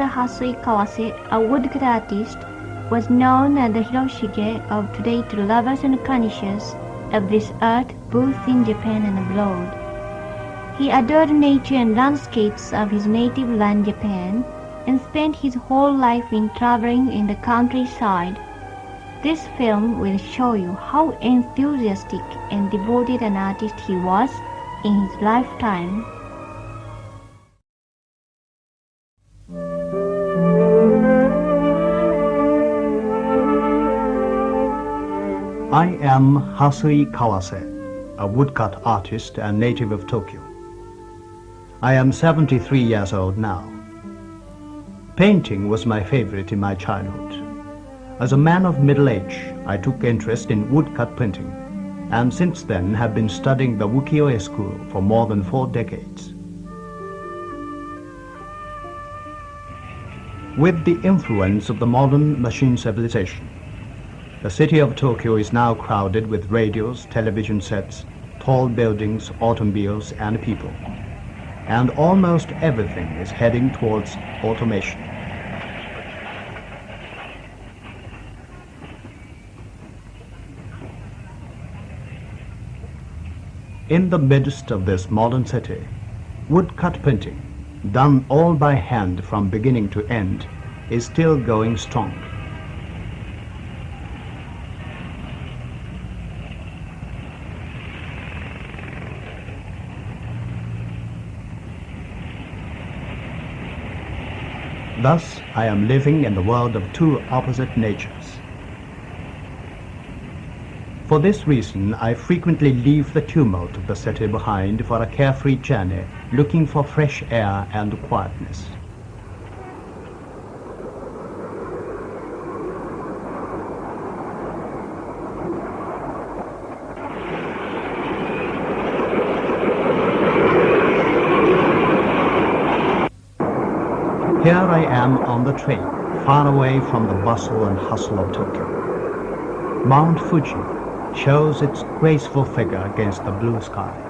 Mr. Hasui Kawase, a woodcut artist, was known as the Hiroshige of today to lovers and connoisseurs of this art both in Japan and abroad. He adored nature and landscapes of his native land Japan and spent his whole life in traveling in the countryside. This film will show you how enthusiastic and devoted an artist he was in his lifetime. I am Hasui Kawase, a woodcut artist and native of Tokyo. I am 73 years old now. Painting was my favorite in my childhood. As a man of middle age, I took interest in woodcut printing, and since then have been studying the ukiyo-e school for more than four decades. With the influence of the modern machine civilization, the city of Tokyo is now crowded with radios, television sets, tall buildings, automobiles, and people. And almost everything is heading towards automation. In the midst of this modern city, woodcut printing, done all by hand from beginning to end, is still going strong. Thus, I am living in the world of two opposite natures. For this reason, I frequently leave the tumult of the city behind for a carefree journey, looking for fresh air and quietness. Here I the train, far away from the bustle and hustle of Tokyo. Mount Fuji shows its graceful figure against the blue sky.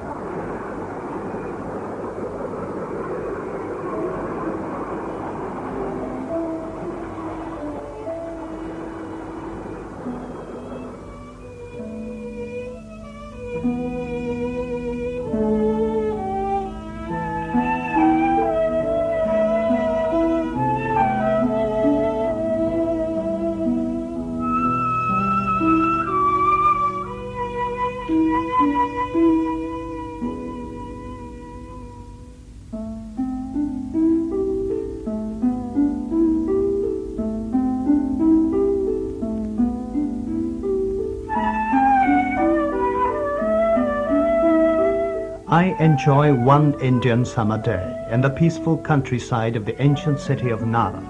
I enjoy one Indian summer day in the peaceful countryside of the ancient city of Nara.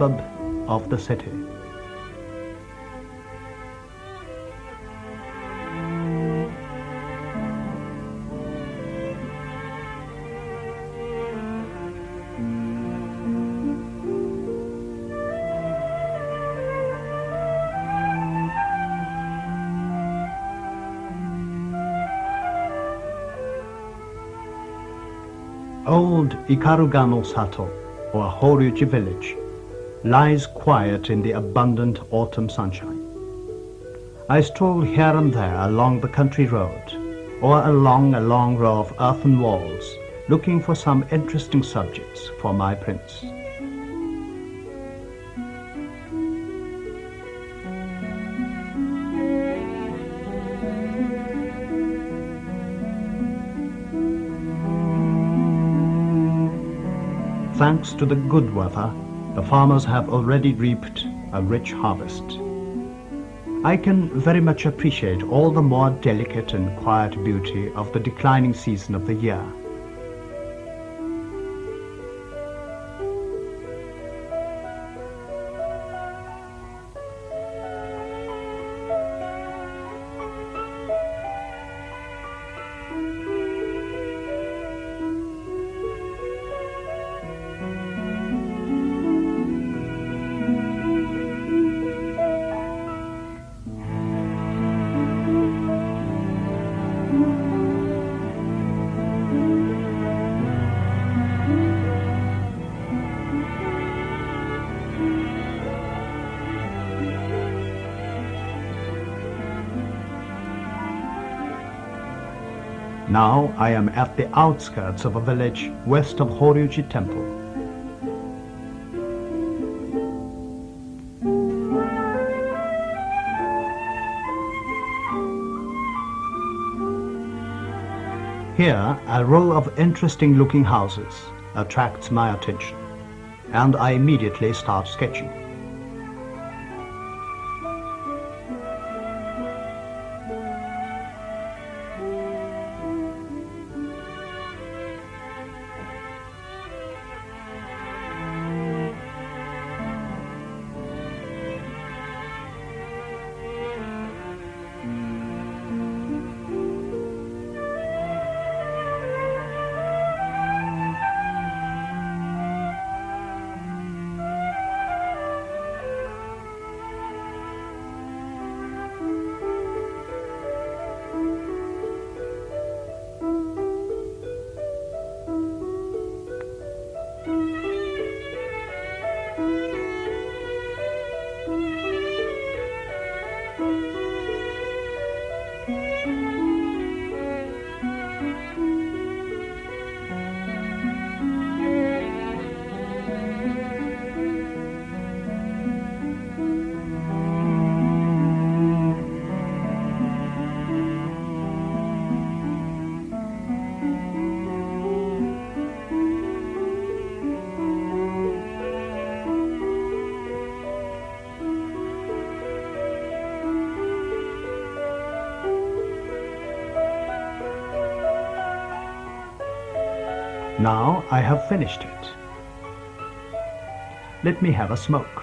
Of the city. Old Ikarugano Sato, or Horyuji village, lies quiet in the abundant autumn sunshine. I stroll here and there along the country road or along a long row of earthen walls looking for some interesting subjects for my prints. Thanks to the good weather, the farmers have already reaped a rich harvest. I can very much appreciate all the more delicate and quiet beauty of the declining season of the year. Now I am at the outskirts of a village west of Horyuji Temple. Here, a row of interesting looking houses attracts my attention, and I immediately start sketching. Now I have finished it. Let me have a smoke.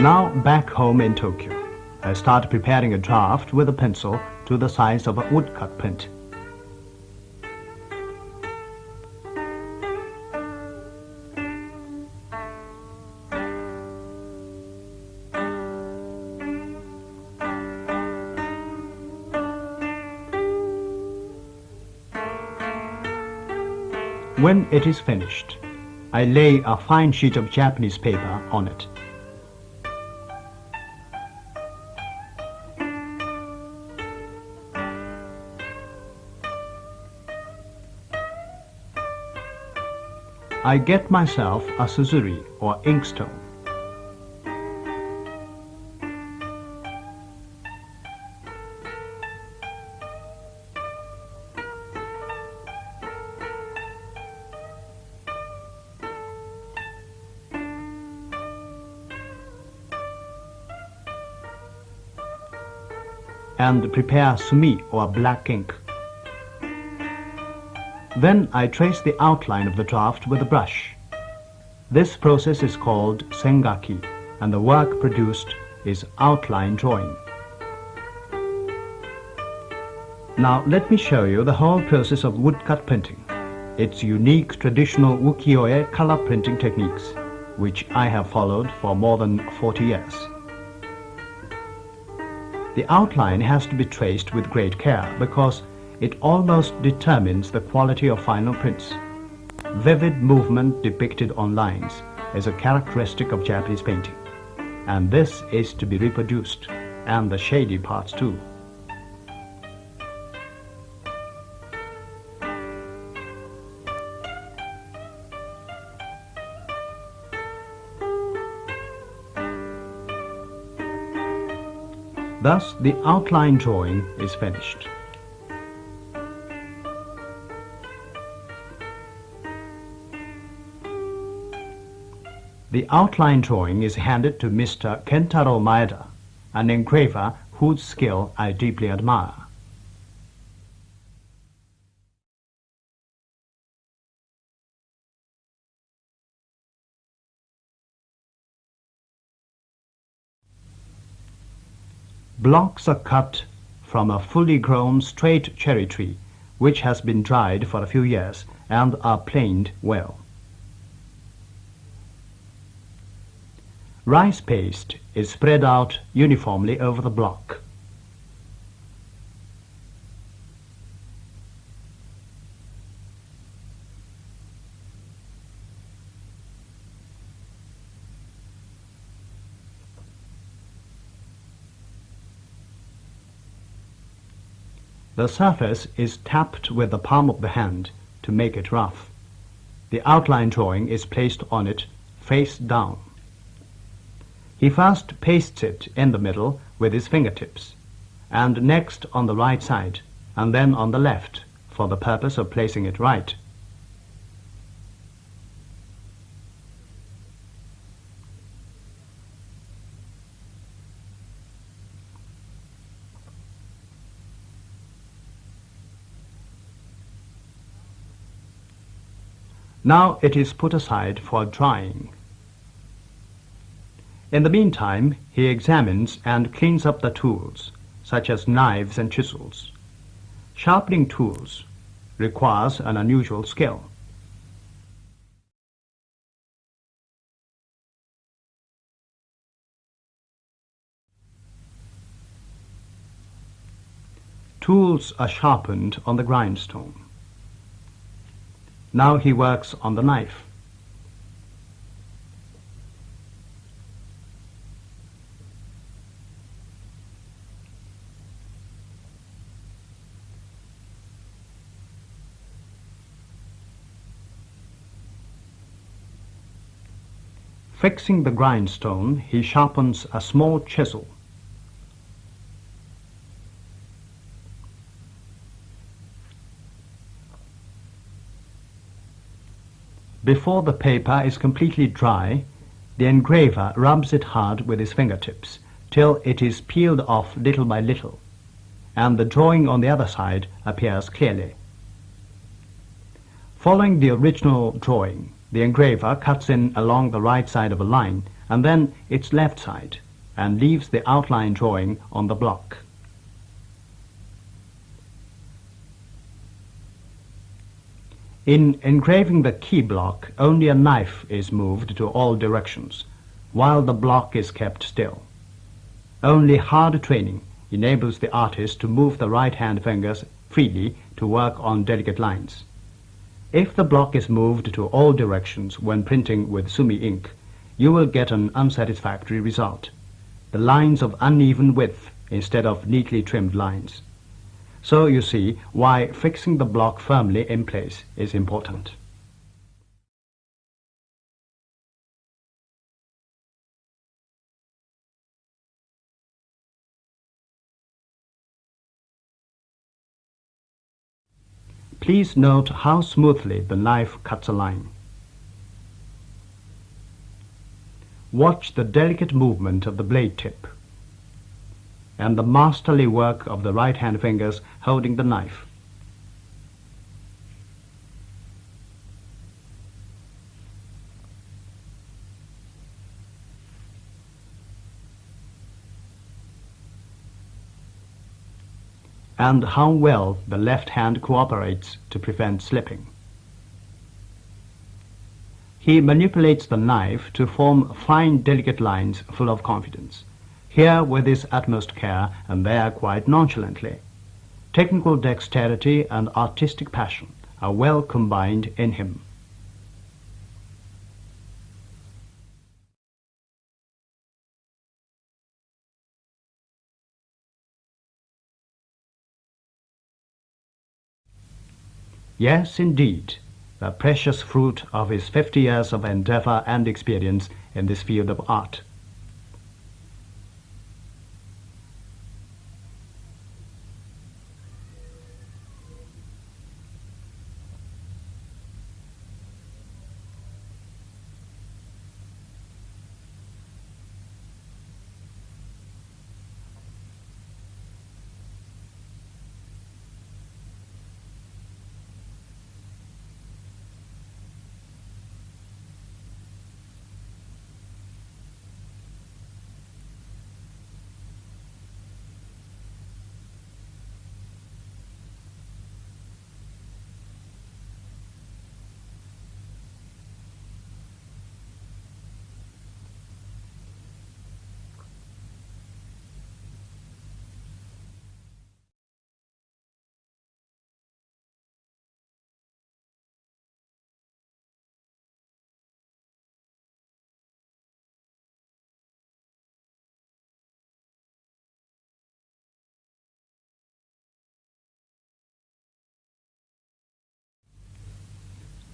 Now back home in Tokyo, I start preparing a draft with a pencil to the size of a woodcut print. When it is finished, I lay a fine sheet of Japanese paper on it. I get myself a suzuri or inkstone. and prepare sumi or black ink. Then I trace the outline of the draft with a brush. This process is called sengaki, and the work produced is outline drawing. Now let me show you the whole process of woodcut printing. Its unique traditional ukiyo-e color printing techniques, which I have followed for more than 40 years. The outline has to be traced with great care because it almost determines the quality of final prints. Vivid movement depicted on lines is a characteristic of Japanese painting, and this is to be reproduced, and the shady parts too. Thus, the outline drawing is finished. The outline drawing is handed to Mr. Kentaro Maeda, an engraver whose skill I deeply admire. Blocks are cut from a fully grown straight cherry tree, which has been dried for a few years and are planed well. Rice paste is spread out uniformly over the block. The surface is tapped with the palm of the hand to make it rough. The outline drawing is placed on it face down. He first pastes it in the middle with his fingertips, and next on the right side, and then on the left, for the purpose of placing it right. Now it is put aside for drying. In the meantime, he examines and cleans up the tools, such as knives and chisels. Sharpening tools requires an unusual skill. Tools are sharpened on the grindstone. Now he works on the knife. Fixing the grindstone, he sharpens a small chisel. Before the paper is completely dry, the engraver rubs it hard with his fingertips till it is peeled off little by little, and the drawing on the other side appears clearly. Following the original drawing, the engraver cuts in along the right side of a line and then its left side and leaves the outline drawing on the block. In engraving the key block, only a knife is moved to all directions, while the block is kept still. Only hard training enables the artist to move the right-hand fingers freely to work on delicate lines. If the block is moved to all directions when printing with sumi ink, you will get an unsatisfactory result. The lines of uneven width instead of neatly trimmed lines. So you see why fixing the block firmly in place is important. Please note how smoothly the knife cuts a line. Watch the delicate movement of the blade tip and the masterly work of the right hand fingers holding the knife. And how well the left hand cooperates to prevent slipping. He manipulates the knife to form fine, delicate lines full of confidence, here with his utmost care and there quite nonchalantly. Technical dexterity and artistic passion are well combined in him. Yes, indeed, the precious fruit of his 50 years of endeavor and experience in this field of art.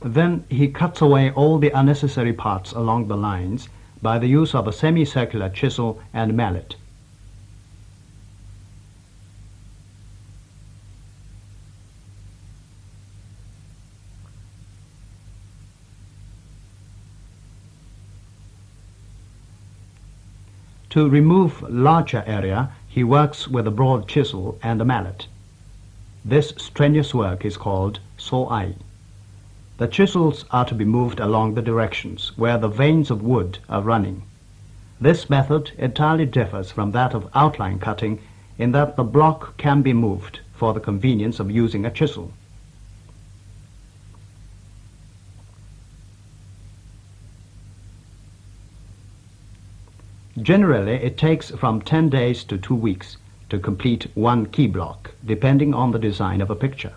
Then he cuts away all the unnecessary parts along the lines by the use of a semicircular chisel and mallet. To remove larger area, he works with a broad chisel and a mallet. This strenuous work is called so-ai. The chisels are to be moved along the directions where the veins of wood are running. This method entirely differs from that of outline cutting in that the block can be moved for the convenience of using a chisel. Generally, it takes from 10 days to 2 weeks to complete one key block, depending on the design of a picture.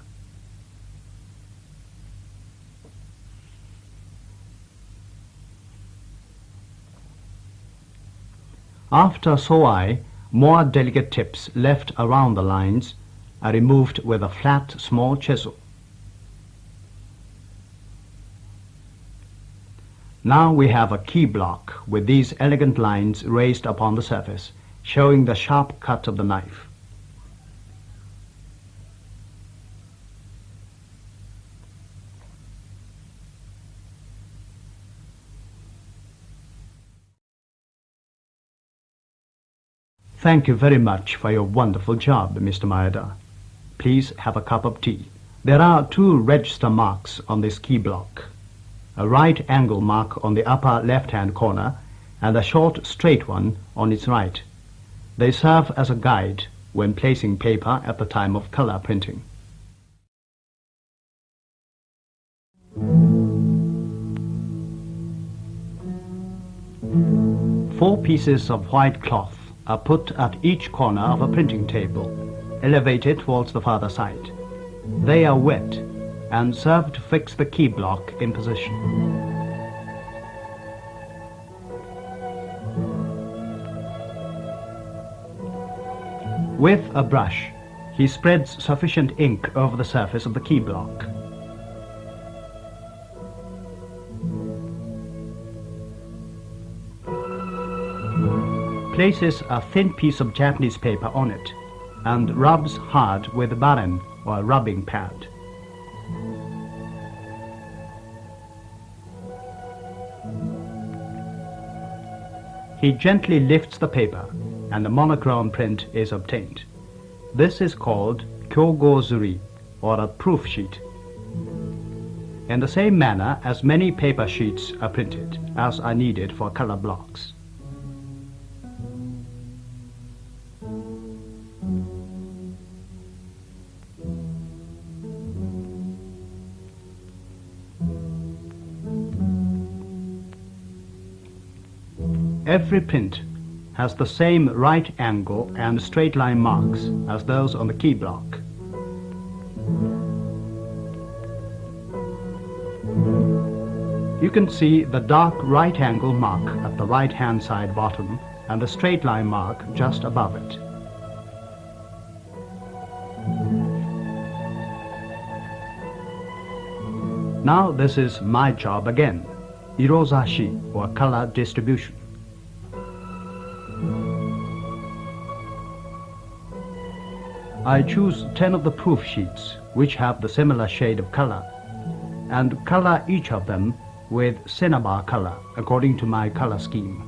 After so-ai, more delicate tips left around the lines are removed with a flat small chisel. Now we have a key block with these elegant lines raised upon the surface, showing the sharp cut of the knife. Thank you very much for your wonderful job, Mr. Maeda. Please have a cup of tea. There are two register marks on this key block. A right angle mark on the upper left-hand corner and a short straight one on its right. They serve as a guide when placing paper at the time of color printing. Four pieces of white cloth are put at each corner of a printing table, elevated towards the farther side. They are wet and serve to fix the key block in position. With a brush, he spreads sufficient ink over the surface of the key block. Places a thin piece of Japanese paper on it and rubs hard with a baren or a rubbing pad. He gently lifts the paper and the monochrome print is obtained. This is called kyogozuri or a proof sheet. In the same manner as many paper sheets are printed as are needed for color blocks. Every print has the same right angle and straight line marks as those on the key block. You can see the dark right angle mark at the right hand side bottom and the straight line mark just above it. Now this is my job again, irozashi or color distribution. I choose 10 of the proof sheets which have the similar shade of color and color each of them with cinnabar color according to my color scheme.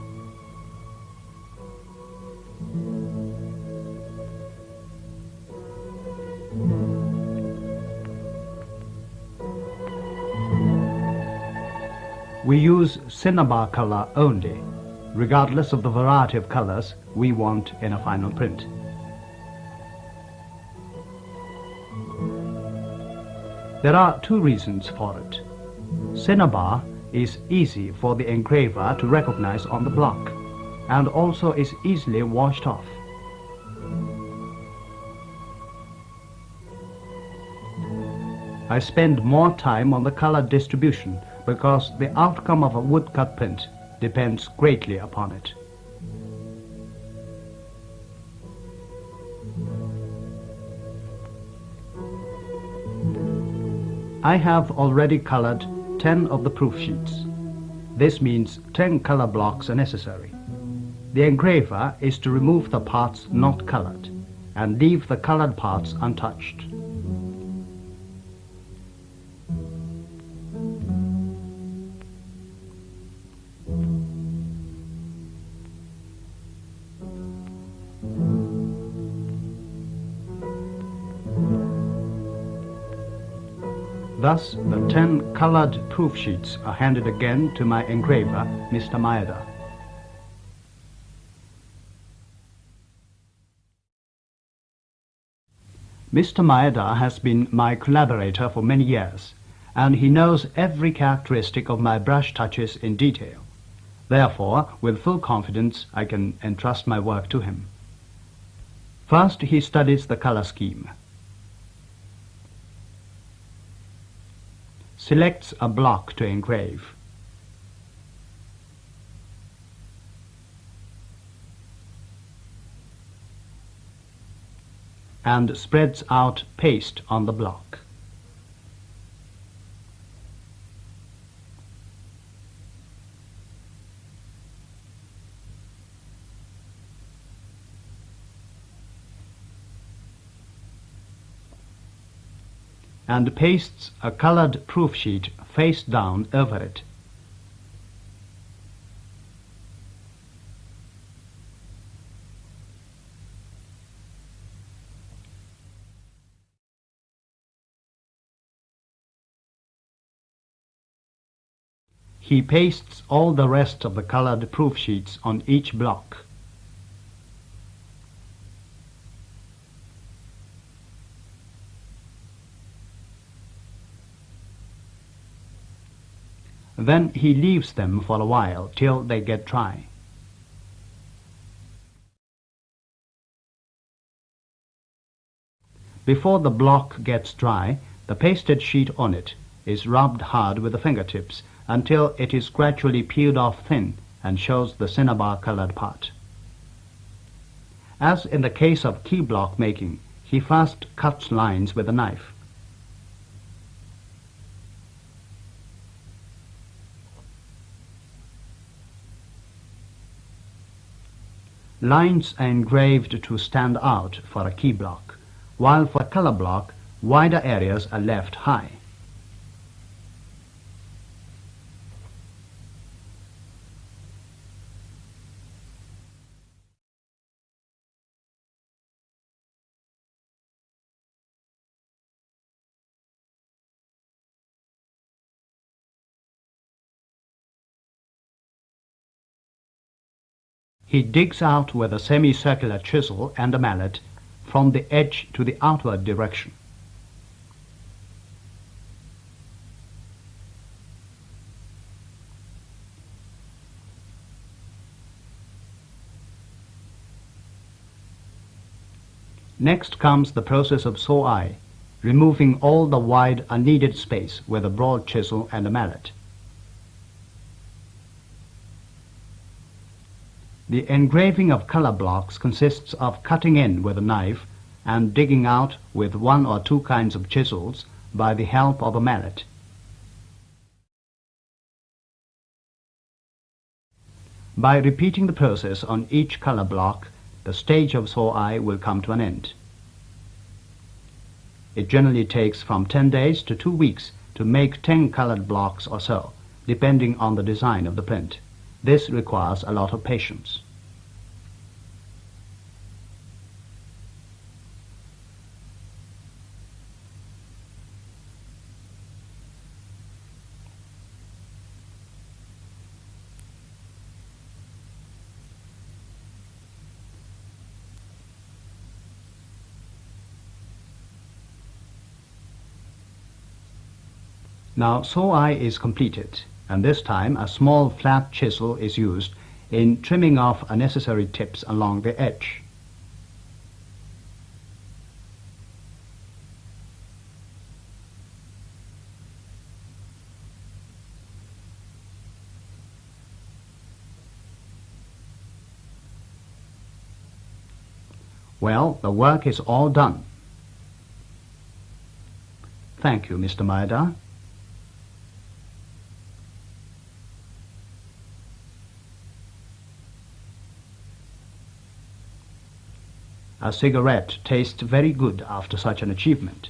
We use cinnabar color only, regardless of the variety of colors we want in a final print. There are two reasons for it. Cinnabar is easy for the engraver to recognize on the block and also is easily washed off. I spend more time on the color distribution because the outcome of a woodcut print depends greatly upon it. I have already colored 10 of the proof sheets. This means 10 color blocks are necessary. The engraver is to remove the parts not colored and leave the colored parts untouched. Thus, the ten colored proof sheets are handed again to my engraver, Mr. Maeda. Mr. Maeda has been my collaborator for many years, and he knows every characteristic of my brush touches in detail. Therefore, with full confidence, I can entrust my work to him. First, he studies the color scheme. Selects a block to engrave. and spreads out paste on the block. And pastes a colored proof sheet face down over it. He pastes all the rest of the colored proof sheets on each block. Then he leaves them for a while till they get dry. Before the block gets dry, the pasted sheet on it is rubbed hard with the fingertips until it is gradually peeled off thin and shows the cinnabar colored part. As in the case of key block making, he first cuts lines with a knife. Lines are engraved to stand out for a key block, while for a color block, wider areas are left high. he digs out with a semicircular chisel and a mallet from the edge to the outward direction. Next comes the process of so-ai, removing all the wide unneeded space with a broad chisel and a mallet. The engraving of color blocks consists of cutting in with a knife and digging out with one or two kinds of chisels by the help of a mallet. By repeating the process on each color block, the stage of so-ai will come to an end. It generally takes from 10 days to 2 weeks to make 10 colored blocks or so, depending on the design of the print. This requires a lot of patience. Now so-ai is completed, and this time a small flat chisel is used in trimming off unnecessary tips along the edge. Well, the work is all done. Thank you, Mr. Maeda. A cigarette tastes very good after such an achievement.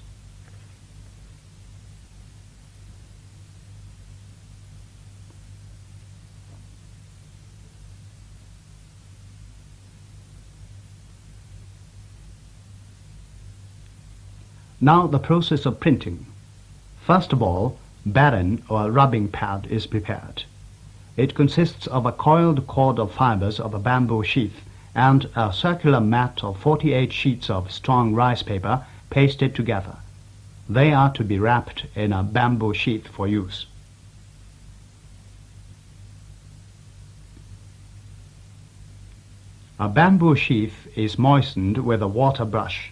Now the process of printing. First of all, baren or rubbing pad is prepared. It consists of a coiled cord of fibers of a bamboo sheath and a circular mat of 48 sheets of strong rice paper pasted together. They are to be wrapped in a bamboo sheath for use. A bamboo sheath is moistened with a water brush.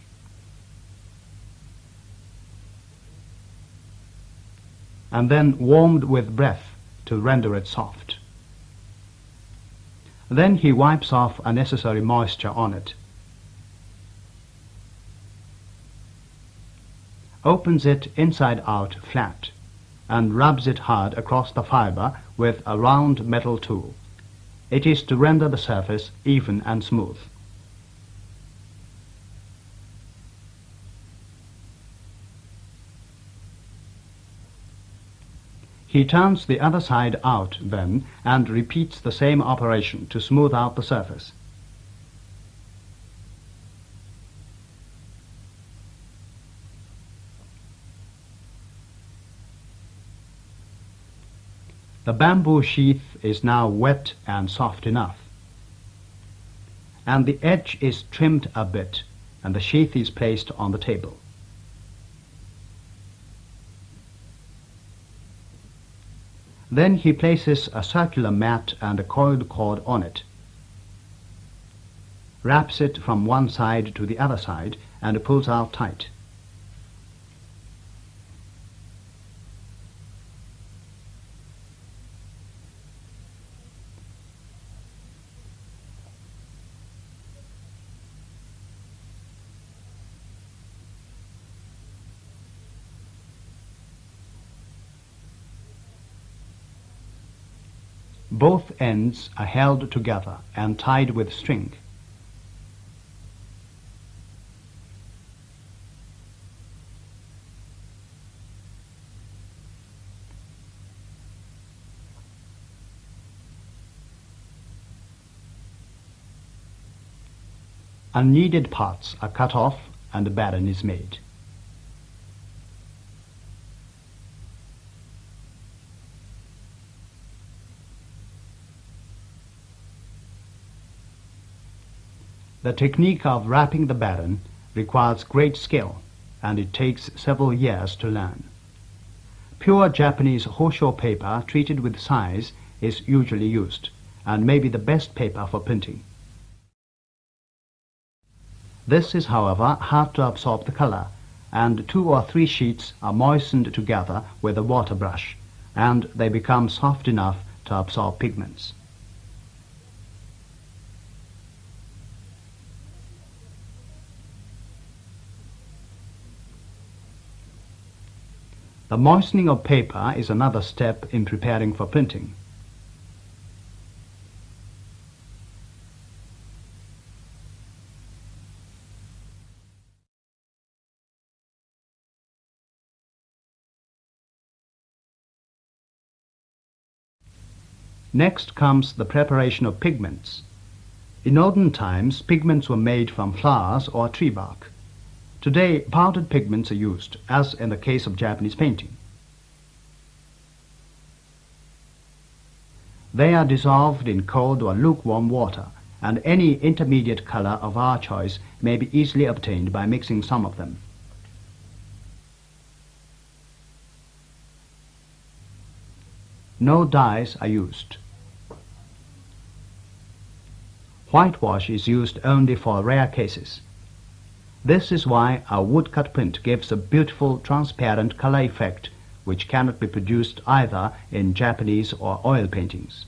and then warmed with breath to render it soft. Then he wipes off unnecessary moisture on it. Opens it inside out flat and rubs it hard across the fiber with a round metal tool. It is to render the surface even and smooth. He turns the other side out then and repeats the same operation to smooth out the surface. The bamboo sheath is now wet and soft enough. And the edge is trimmed a bit and the sheath is placed on the table. Then he places a circular mat and a coiled cord on it, wraps it from one side to the other side, and pulls out tight. Both ends are held together and tied with string. Unneeded parts are cut off and the baren is made. The technique of wrapping the baren requires great skill and it takes several years to learn. Pure Japanese hosho paper treated with size is usually used and may be the best paper for printing. This is, however, hard to absorb the color, and two or three sheets are moistened together with a water brush, and they become soft enough to absorb pigments. The moistening of paper is another step in preparing for printing. Next comes the preparation of pigments. In olden times, pigments were made from flowers or tree bark. Today, powdered pigments are used, as in the case of Japanese painting. They are dissolved in cold or lukewarm water, and any intermediate color of our choice may be easily obtained by mixing some of them. No dyes are used. Whitewash is used only for rare cases. This is why our woodcut print gives a beautiful transparent color effect which cannot be produced either in Japanese or oil paintings.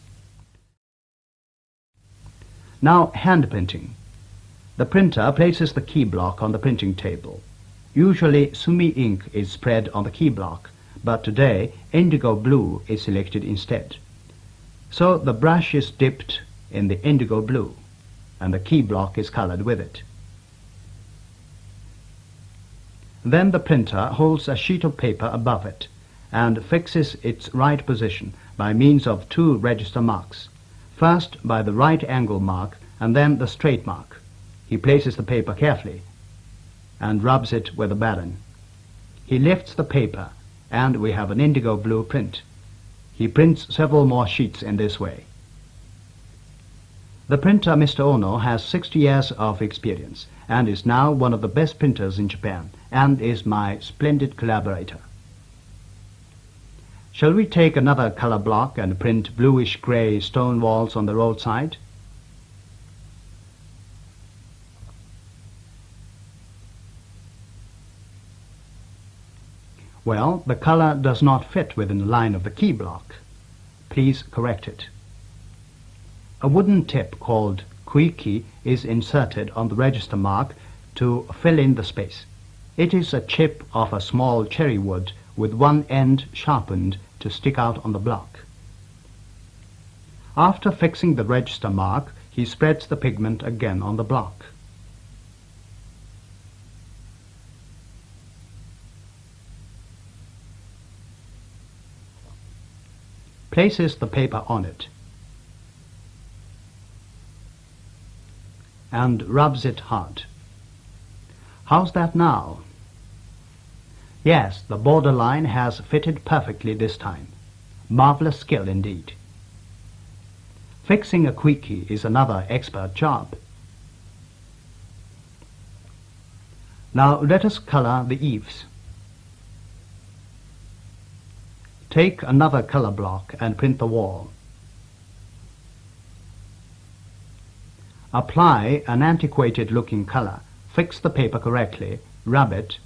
Now hand printing. The printer places the key block on the printing table. Usually sumi ink is spread on the key block but today indigo blue is selected instead. So the brush is dipped in the indigo blue and the key block is colored with it. Then the printer holds a sheet of paper above it and fixes its right position by means of two register marks. First by the right angle mark and then the straight mark. He places the paper carefully and rubs it with a baren. He lifts the paper and we have an indigo blue print. He prints several more sheets in this way. The printer, Mr. Ono, has 60 years of experience and is now one of the best printers in Japan and is my splendid collaborator. Shall we take another color block and print bluish-gray stone walls on the roadside? Well, the color does not fit within the line of the key block. Please correct it. A wooden tip called kuiki is inserted on the register mark to fill in the space. It is a chip of a small cherry wood with one end sharpened to stick out on the block. After fixing the register mark, he spreads the pigment again on the block. places the paper on it and rubs it hard. How's that now? Yes, the borderline has fitted perfectly this time. Marvelous skill indeed. Fixing a kuiki is another expert job. Now let us color the eaves. Take another color block and print the wall. Apply an antiquated looking color. Fix the paper correctly. Rub it.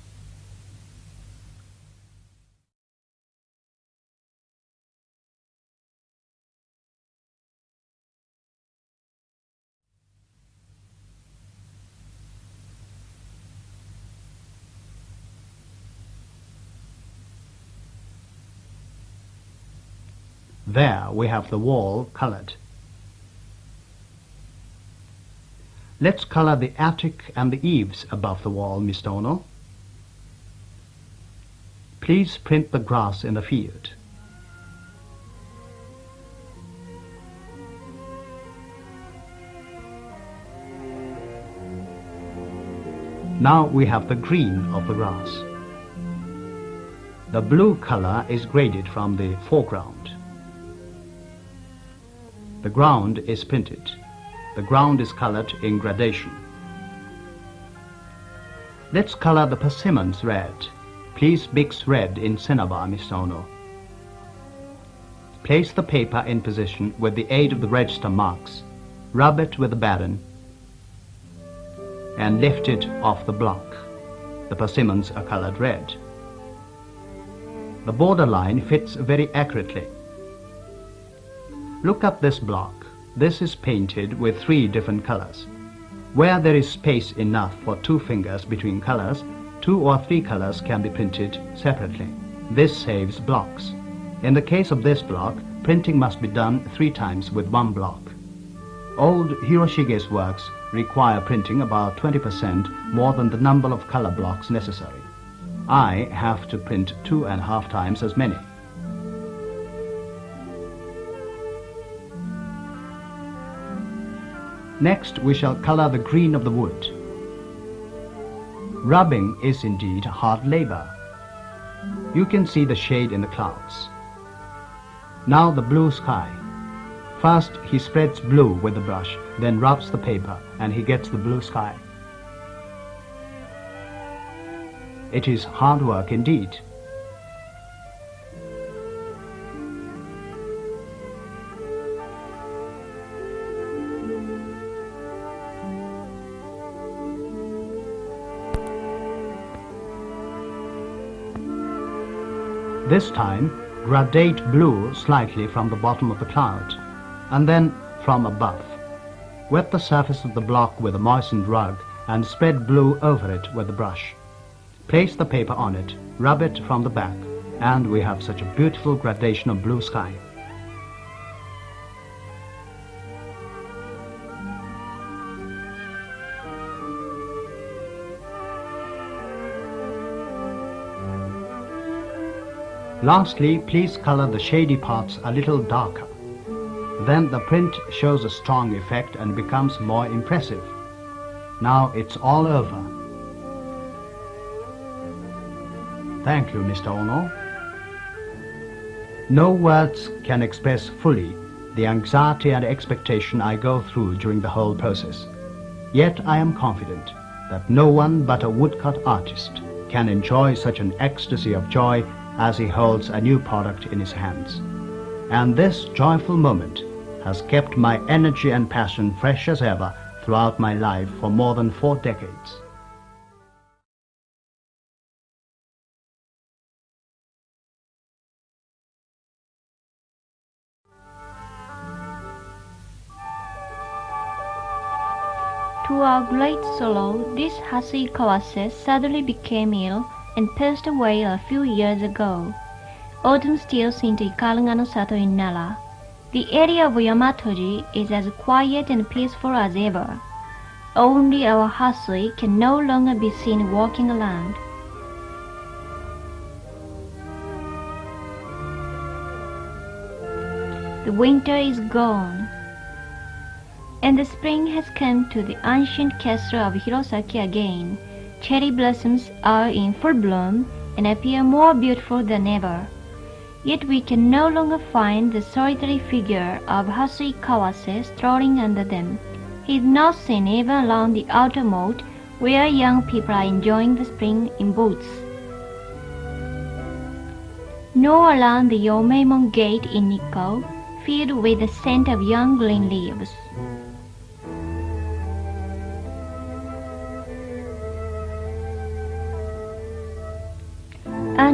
There we have the wall colored. Let's color the attic and the eaves above the wall, Mr. Ono. Please print the grass in the field. Now we have the green of the grass. The blue color is graded from the foreground. The ground is printed. The ground is colored in gradation. Let's color the persimmons red. Please mix red in cinnabar, Mr. Ono. Place the paper in position with the aid of the register marks. Rub it with the baren and lift it off the block. The persimmons are colored red. The borderline fits very accurately. Look at this block. This is painted with three different colors. Where there is space enough for two fingers between colors, two or three colors can be printed separately. This saves blocks. In the case of this block, printing must be done three times with one block. Old Hiroshige's works require printing about 20% more than the number of color blocks necessary. I have to print two and a half times as many. Next, we shall color the green of the wood. Rubbing is indeed hard labor. You can see the shade in the clouds. Now the blue sky. First, he spreads blue with the brush, then rubs the paper, and he gets the blue sky. It is hard work indeed. This time, gradate blue slightly from the bottom of the cloud, and then from above. Wet the surface of the block with a moistened rug and spread blue over it with the brush. Place the paper on it, rub it from the back, and we have such a beautiful gradation of blue sky. Lastly, please color the shady parts a little darker. Then the print shows a strong effect and becomes more impressive. Now it's all over. Thank you, Mr. Ono. No words can express fully the anxiety and expectation I go through during the whole process. Yet I am confident that no one but a woodcut artist can enjoy such an ecstasy of joy as he holds a new product in his hands. And this joyful moment has kept my energy and passion fresh as ever throughout my life for more than four decades. To our great sorrow, this Hasui Kawase suddenly became ill and passed away a few years ago. Autumn still steals into Ikaruga no Sato in Nara. The area of Yamatoji is as quiet and peaceful as ever. Only our Hasui can no longer be seen walking around. The winter is gone, and the spring has come to the ancient castle of Hirosaki again. Cherry blossoms are in full bloom and appear more beautiful than ever. Yet we can no longer find the solitary figure of Hasui Kawase strolling under them. He is not seen even along the outer moat where young people are enjoying the spring in boats. Nor around the Yomeimon gate in Nikko, filled with the scent of young green leaves.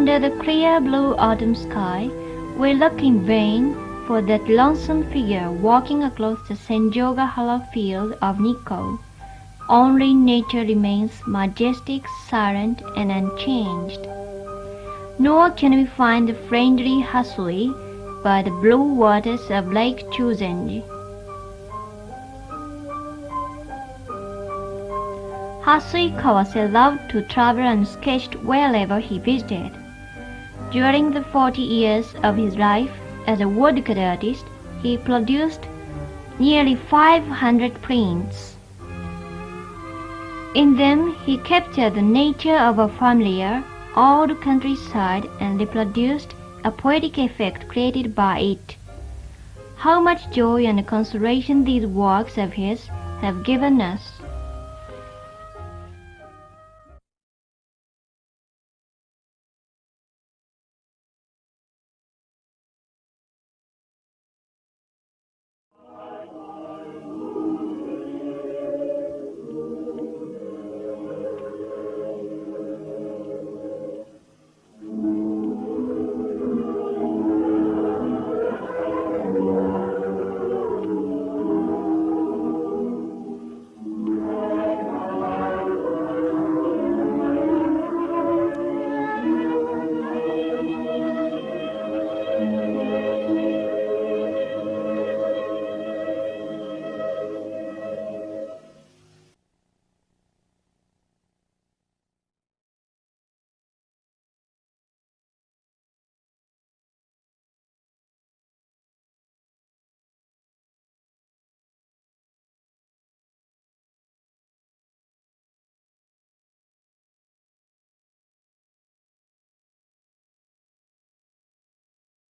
Under the clear blue autumn sky, we look in vain for that lonesome figure walking across the Senjogahara field of Nikko. Only nature remains majestic, silent, and unchanged. Nor can we find the friendly Hasui by the blue waters of Lake Chuzenji. Hasui Kawase loved to travel and sketched wherever he visited. During the 40 years of his life as a woodcut artist, he produced nearly 500 prints. In them, he captured the nature of a familiar, old countryside and reproduced a poetic effect created by it. How much joy and consolation these works of his have given us!